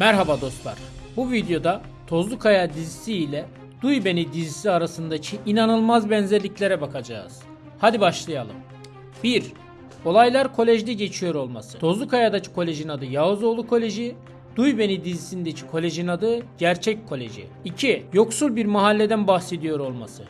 Merhaba dostlar. Bu videoda Tozlu Kaya dizisi ile Duy Beni dizisi arasındaki inanılmaz benzerliklere bakacağız. Hadi başlayalım. 1. Olaylar kolejde geçiyor olması. Tozlu Kaya'daki kolejin adı Yağızoğlu Koleji, Duy Beni dizisindeki kolejin adı Gerçek Koleji. 2. Yoksul bir mahalleden bahsediyor olması.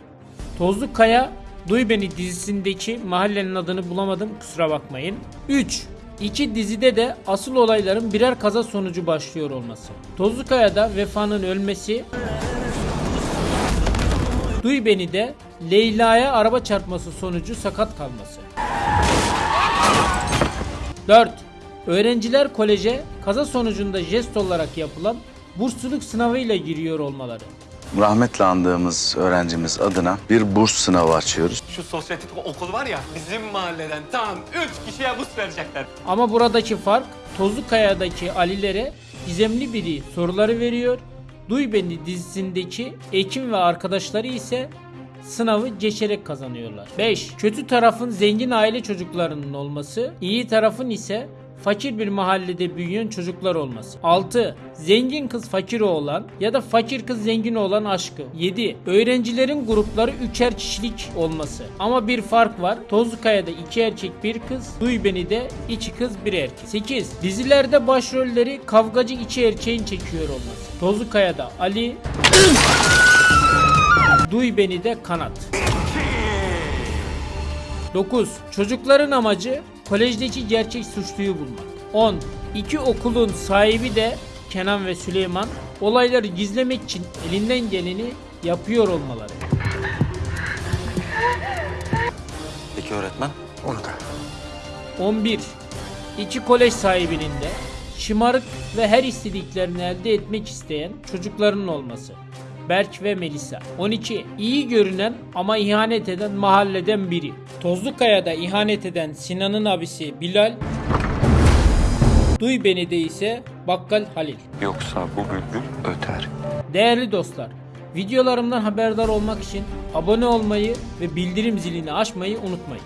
Tozlu Kaya, Duy Beni dizisindeki mahallenin adını bulamadım kusura bakmayın. 3. İki dizide de asıl olayların birer kaza sonucu başlıyor olması. Tozlu Kaya'da Vefa'nın ölmesi, Duy Beni de Leyla'ya araba çarpması sonucu sakat kalması. 4. Öğrenciler koleje kaza sonucunda jest olarak yapılan bursluluk sınavıyla giriyor olmaları. Rahmetle andığımız öğrencimiz adına bir burs sınavı açıyoruz. Şu sosyetik okul var ya bizim mahalleden tam 3 kişiye burs verecekler. Ama buradaki fark Tozlu Kaya'daki Alilere gizemli biri soruları veriyor. Duy Beni dizisindeki Ekim ve arkadaşları ise sınavı geçerek kazanıyorlar. 5. Kötü tarafın zengin aile çocuklarının olması, iyi tarafın ise fakir bir mahallede büyüyen çocuklar olması. 6. Zengin kız fakir oğlan ya da fakir kız zengin olan aşkı. 7. Öğrencilerin grupları üçer kişilik olması. Ama bir fark var. Tozlukaya'da iki erkek bir kız, Duy Beni de iki kız bir erkek. 8. Dizilerde başrolleri kavgacı iki erkeğin çekiyor olması. Tozlukaya'da Ali, Duy Beni de Kanat. 9. Çocukların amacı kolejdeki gerçek suçluyu bulmak. 10. İki okulun sahibi de Kenan ve Süleyman olayları gizlemek için elinden geleni yapıyor olmaları. Peki öğretmen? 11. İki kolej sahibinin de şımarık ve her istediklerini elde etmek isteyen çocuklarının olması. Berk ve Melisa. 12. İyi görünen ama ihanet eden mahalleden biri. Tozlukaya'da ihanet eden Sinan'ın abisi Bilal. Duy beni de ise Bakkal Halil. Yoksa bu bülbül öter. Değerli dostlar, videolarımdan haberdar olmak için abone olmayı ve bildirim zilini açmayı unutmayın.